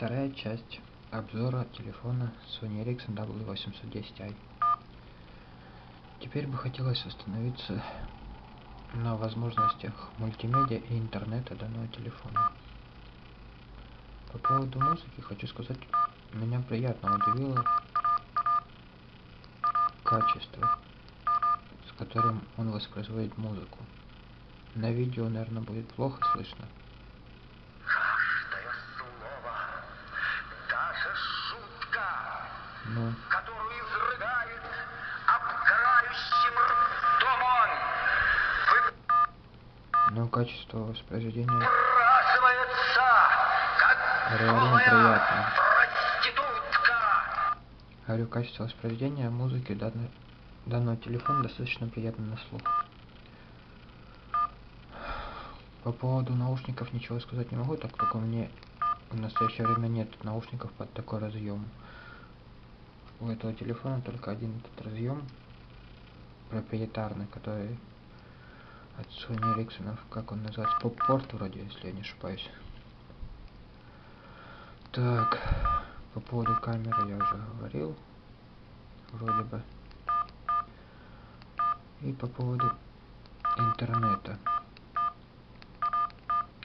Вторая часть обзора телефона Sony Ericsson W810i. Теперь бы хотелось остановиться на возможностях мультимедиа и интернета данного телефона. По поводу музыки хочу сказать, меня приятно удивило качество, с которым он воспроизводит музыку. На видео, наверное, будет плохо слышно. Ну, которую изрыгает обгорающим ртом он, но качество воспроизведения выбрасывается, как Реально приятно. проститутка. Говорю, качество воспроизведения музыки данного, данного телефона достаточно приятно на слух. По поводу наушников ничего сказать не могу, так как у меня в настоящее время нет наушников под такой разъем. У этого телефона только один этот разъем проприетарный, который от Sony Ericsson, как он называется, поп-порт вроде, если я не ошибаюсь. Так, по поводу камеры я уже говорил, вроде бы. И по поводу интернета.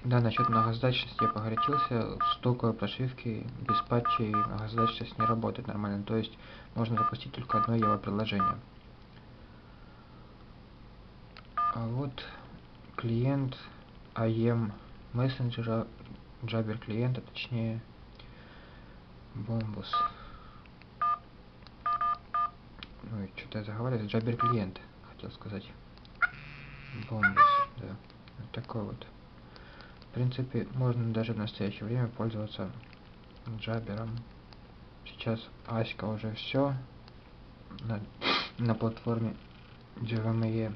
Да, насчет многозадачности я погорячился. С токовой прошивки без патчей многозадачность не работает нормально. То есть можно запустить только одно его приложение. А вот клиент IM мессенджера, Jabber клиента, точнее Bombus. Ой, что-то я заговариваюсь. Jabber клиент, хотел сказать. Bombus, да. Вот такой вот. Принципе, можно даже в настоящее время пользоваться джабером. Сейчас Аська уже все на, на платформе JVME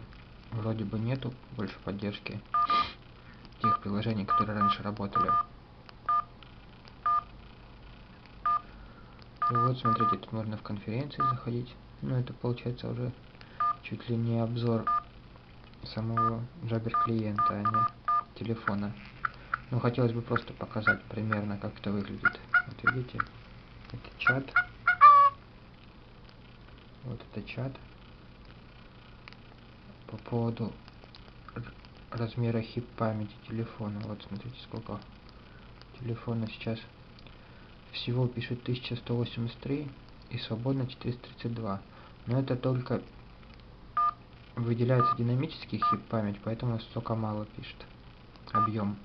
вроде бы нету больше поддержки тех приложений, которые раньше работали. И вот, смотрите, тут можно в конференции заходить. Ну, это получается уже чуть ли не обзор самого Jabber клиента, а не телефона. Ну, хотелось бы просто показать примерно, как это выглядит. Вот видите, это чат. Вот это чат. По поводу размера хип памяти телефона. Вот смотрите, сколько телефона сейчас. Всего пишет 1183 и свободно 432. Но это только выделяется динамический хип память, поэтому столько мало пишет. Объем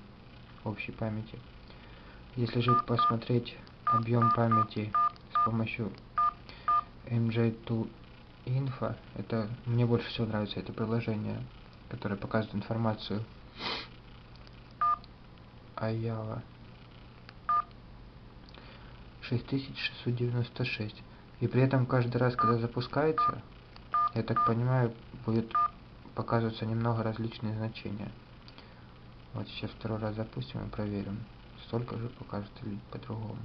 общей памяти. Если же посмотреть объем памяти с помощью MJ2 Info, это мне больше всего нравится это приложение, которое показывает информацию о Java. 6696. И при этом каждый раз, когда запускается, я так понимаю, будет показываться немного различные значения. Вот сейчас второй раз запустим и проверим. Столько же покажет или по-другому.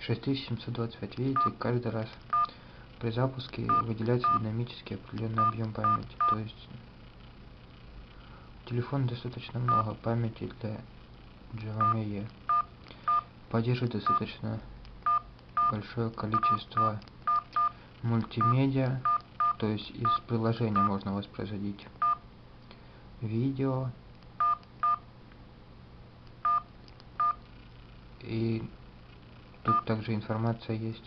6725. Видите, каждый раз при запуске выделяется динамически определенный объем памяти. То есть телефон достаточно много памяти для JVME. Поддерживает достаточно большое количество мультимедиа, то есть из приложения можно воспроизводить видео. И тут также информация есть.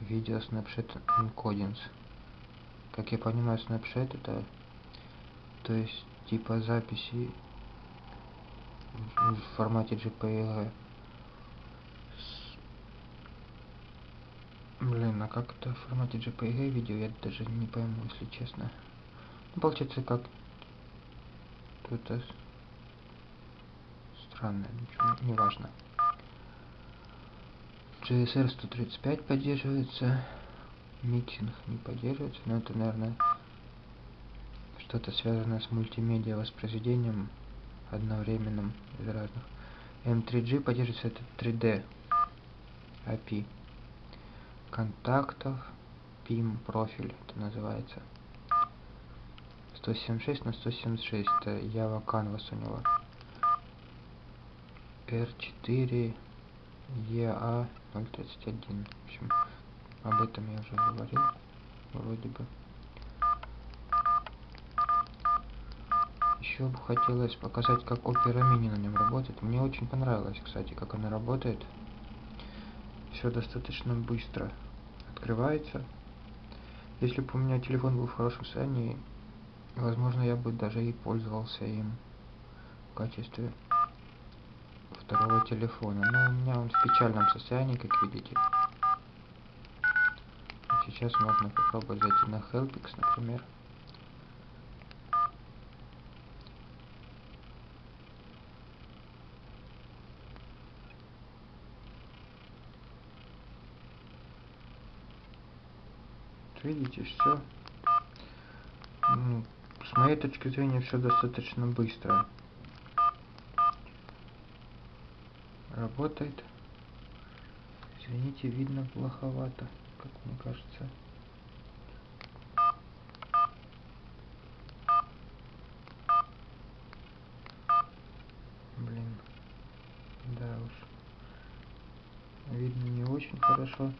Видео Snapchat Encodings. Как я понимаю Snapchat это то есть типа записи в, формате JPEG блин а как это в формате JPEG видео? Я даже не пойму если честно получается как это странно, ничего, не важно. JSR 135 поддерживается, mixing не поддерживается, но это, наверное, что-то связанное с мультимедиа воспроизведением одновременным из разных. M3G поддерживается это 3D API контактов, PIM профиль это называется. 176 на 176 это Java Canvas у него R4 EA 031. В общем, об этом я уже говорил, вроде бы. Еще бы хотелось показать, как Opera Mini на нем работает. Мне очень понравилось, кстати, как она работает. Все достаточно быстро открывается. Если бы у меня телефон был в хорошем состоянии, возможно, я бы даже и пользовался им в качестве второго телефона. Но у меня он в печальном состоянии, как видите. Сейчас можно попробовать зайти на Helpix, например. видите, все. С моей точки зрения, все достаточно быстро. Работает. Извините, видно плоховато, как мне кажется. Блин. Да уж. Видно не очень хорошо.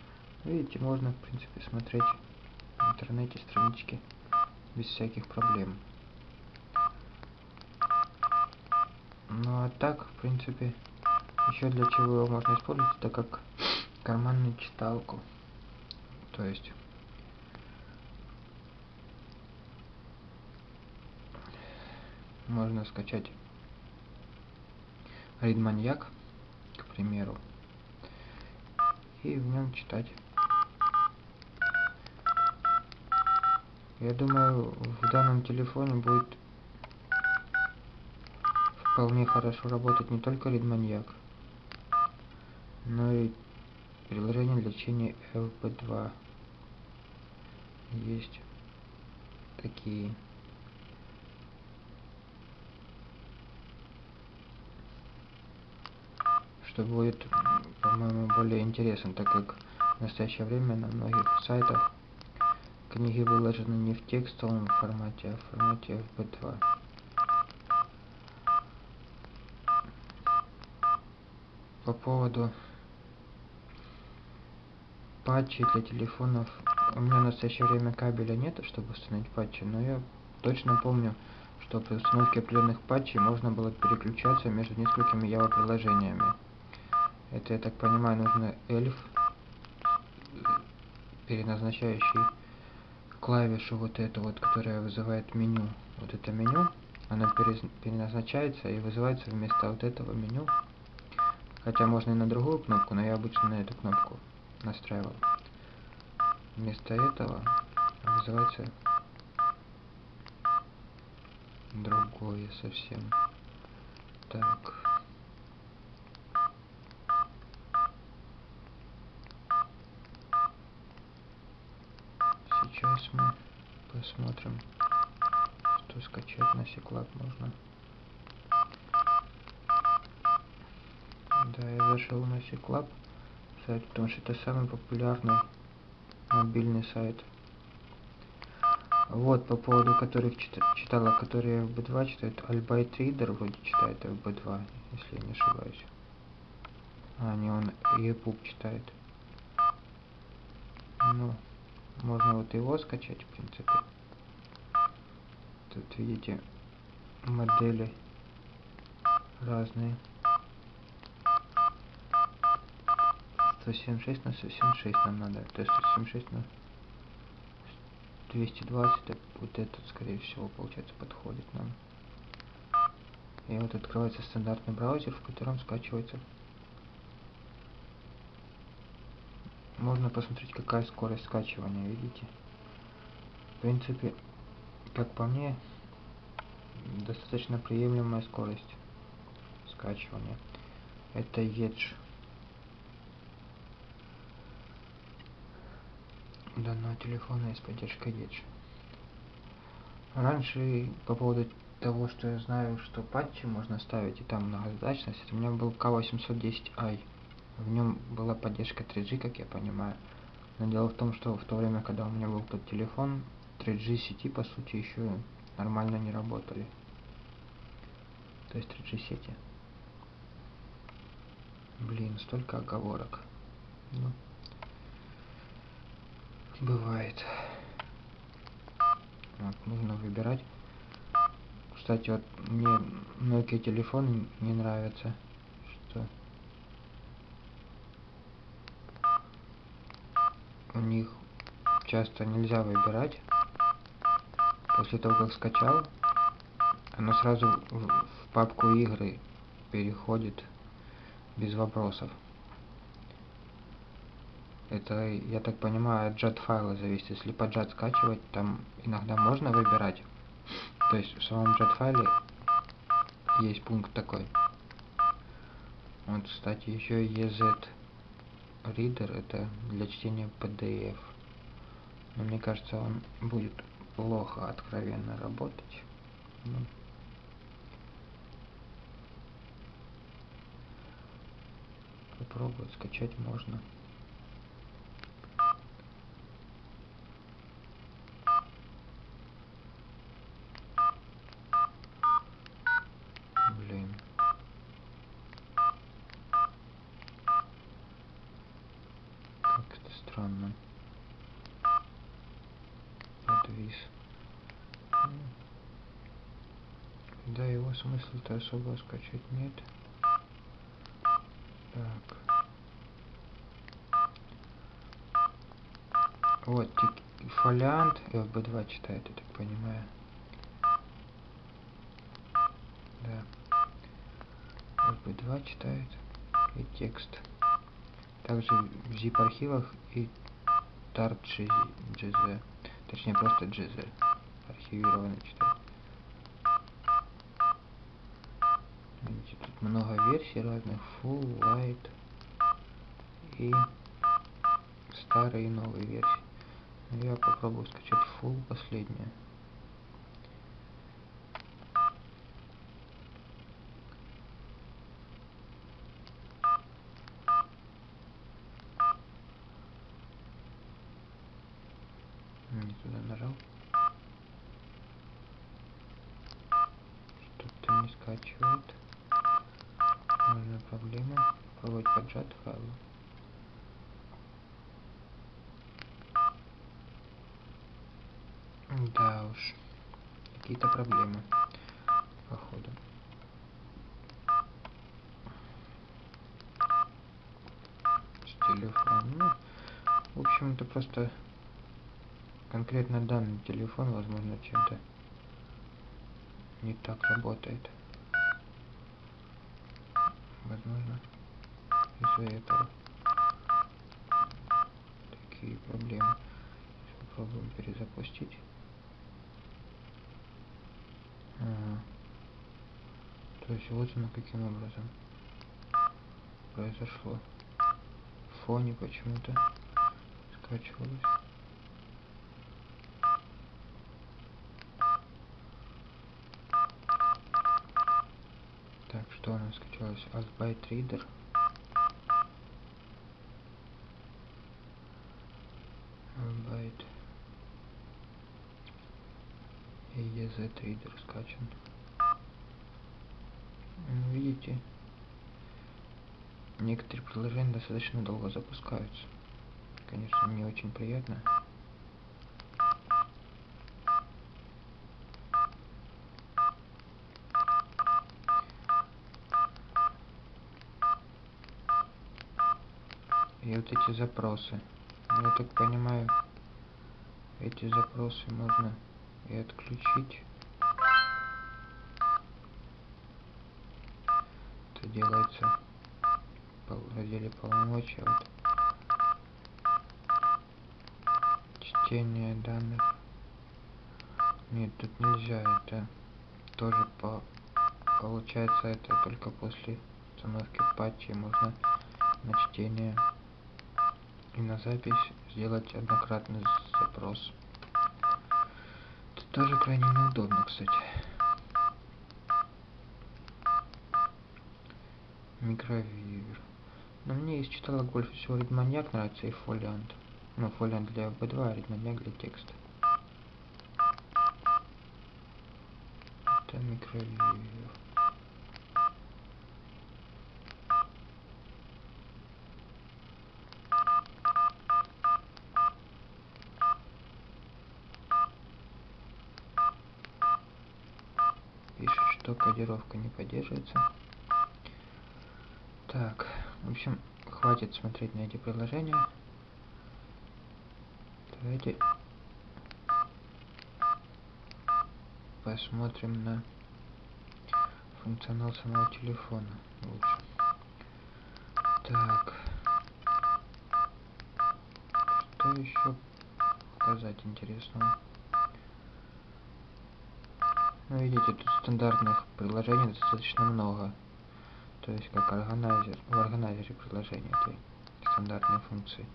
Видите, можно, в принципе, смотреть интернете странички без всяких проблем. Ну а так, в принципе, еще для чего его можно использовать, это как карманную читалку. То есть можно скачать Ридманьяк, к примеру, и в нем читать Я думаю, в данном телефоне будет вполне хорошо работать не только Ридманьяк, но и приложение для чтения FB2. Есть такие. Что будет, по-моему, более интересно, так как в настоящее время на многих сайтах Книги выложены не в текстовом формате, а в формате FB2. По поводу патчей для телефонов. У меня в настоящее время кабеля нет, чтобы установить патчи, но я точно помню, что при установке определенных патчей можно было переключаться между несколькими Java приложениями. Это, я так понимаю, нужно эльф, переназначающий клавишу вот эту вот, которая вызывает меню. Вот это меню, она переназначается и вызывается вместо вот этого меню. Хотя можно и на другую кнопку, но я обычно на эту кнопку настраивал. Вместо этого вызывается другое совсем. Так. Сейчас мы посмотрим, что скачать на Seclub можно. Да, я зашел на Seclub сайт, потому что это самый популярный мобильный сайт. Вот, по поводу которых читала, которые FB2 читают, Albite Reader вроде читает FB2, если я не ошибаюсь. А, не, он EPUB читает. Ну, можно вот его скачать, в принципе. Тут видите модели разные. 176 на 176 нам надо. То есть 176 на 220, так вот этот, скорее всего, получается, подходит нам. И вот открывается стандартный браузер, в котором скачивается можно посмотреть какая скорость скачивания видите в принципе как по мне достаточно приемлемая скорость скачивания. Это Edge. Данного телефона есть поддержка Edge. Раньше по поводу того что я знаю что патчи можно ставить и там многозадачность у меня был K810i в нем была поддержка 3G, как я понимаю. Но дело в том, что в то время, когда у меня был тот телефон, 3G сети, по сути, еще нормально не работали. То есть 3G сети. Блин, столько оговорок. Ну, бывает. Вот, нужно выбирать. Кстати, вот мне Nokia телефон не нравится. Что у них часто нельзя выбирать. После того, как скачал, оно сразу в, папку игры переходит без вопросов. Это, я так понимаю, от JAT файла зависит. Если по JAT скачивать, там иногда можно выбирать. То есть в самом JAT файле есть пункт такой. Вот, кстати, еще EZ Reader это для чтения PDF. Но мне кажется, он будет плохо откровенно работать. Ну, попробовать скачать можно. Странно. Да, его смысла-то особо скачать нет. Так. Вот, фолиант FB2 читает, я так понимаю. Да. FB2 читает и текст. Также в zip архивах и tart GZ. Точнее просто GZ. Архивированно читает. Видите, тут много версий разных. Full, Light и старые и новые версии. Но я попробую скачать Full последнюю. Не туда нажал. Что-то не скачивает. Нужна проблема. Попробовать файл. Да уж. Какие-то проблемы. Походу. С телефоном. Ну, в общем, это просто конкретно данный телефон, возможно, чем-то не так работает. Возможно, из-за этого такие проблемы. Попробуем перезапустить. Ага. То есть вот оно каким образом произошло. В фоне почему-то скачивалось. Так, что у нас скачалось? Altbyte Reader. Altbyte. И EZ Reader скачан. Ну, Видите, некоторые приложения достаточно долго запускаются. Конечно, не очень приятно. И вот эти запросы. Ну, Я так понимаю, эти запросы можно и отключить. Это делается в разделе полномочия. Вот. Чтение данных. Нет, тут нельзя. Это тоже по получается это только после установки патчи можно на чтение и на запись сделать однократный запрос. Тоже крайне неудобно, кстати. Микровивер. Но мне из читала больше всего Редманьяк нравится и Фолиант. Ну, Фолиант для B2, а Редманьяк для текста. Это микровивер. Что кодировка не поддерживается. Так, в общем, хватит смотреть на эти приложения. Давайте посмотрим на функционал самого телефона лучше. Так. Что еще показать интересного? Ну, видите, тут стандартных приложений достаточно много. То есть, как органайзер, в органайзере приложения, это стандартные функции.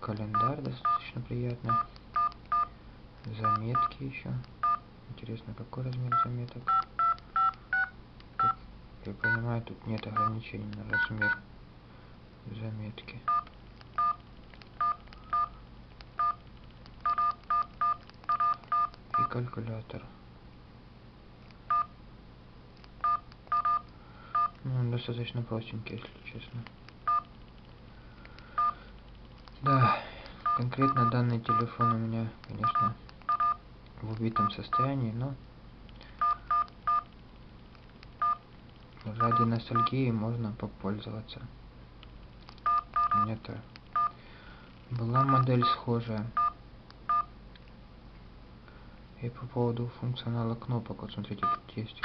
Календарь достаточно приятный. Заметки еще. Интересно, какой размер заметок? Как я понимаю, тут нет ограничений на размер заметки. И калькулятор. Ну, он достаточно простенький, если честно. Да, конкретно данный телефон у меня, конечно, в убитом состоянии, но ради ностальгии можно попользоваться. У меня-то была модель схожая. И по поводу функционала кнопок, вот смотрите, тут есть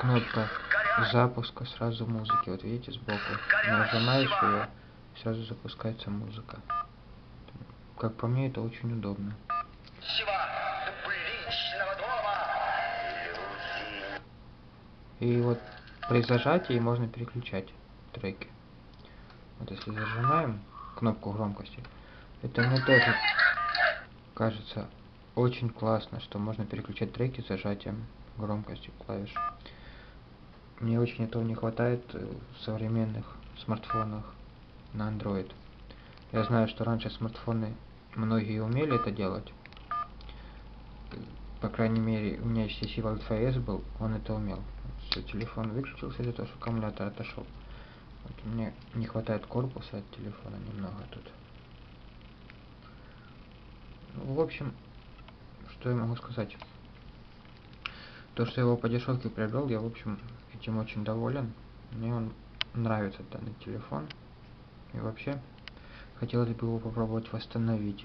кнопка запуска сразу музыки. Вот видите сбоку. Нажимаешь ее, сразу запускается музыка. Как по мне, это очень удобно. И вот при зажатии можно переключать треки. Вот если зажимаем кнопку громкости, это мне тоже кажется очень классно, что можно переключать треки зажатием громкости клавиш. Мне очень этого не хватает в современных смартфонах на Android. Я знаю, что раньше смартфоны многие умели это делать. По крайней мере, у меня HTC Wild 5S был, он это умел. Все, телефон выключился из-за того, что аккумулятор отошел. Вот мне не хватает корпуса от телефона немного тут. Ну, в общем, что я могу сказать? То, что я его по дешевке приобрел, я, в общем, этим очень доволен. Мне он нравится, данный телефон. И вообще, хотелось бы его попробовать восстановить.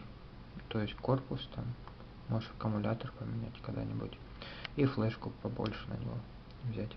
То есть корпус там, может аккумулятор поменять когда-нибудь. И флешку побольше на него взять.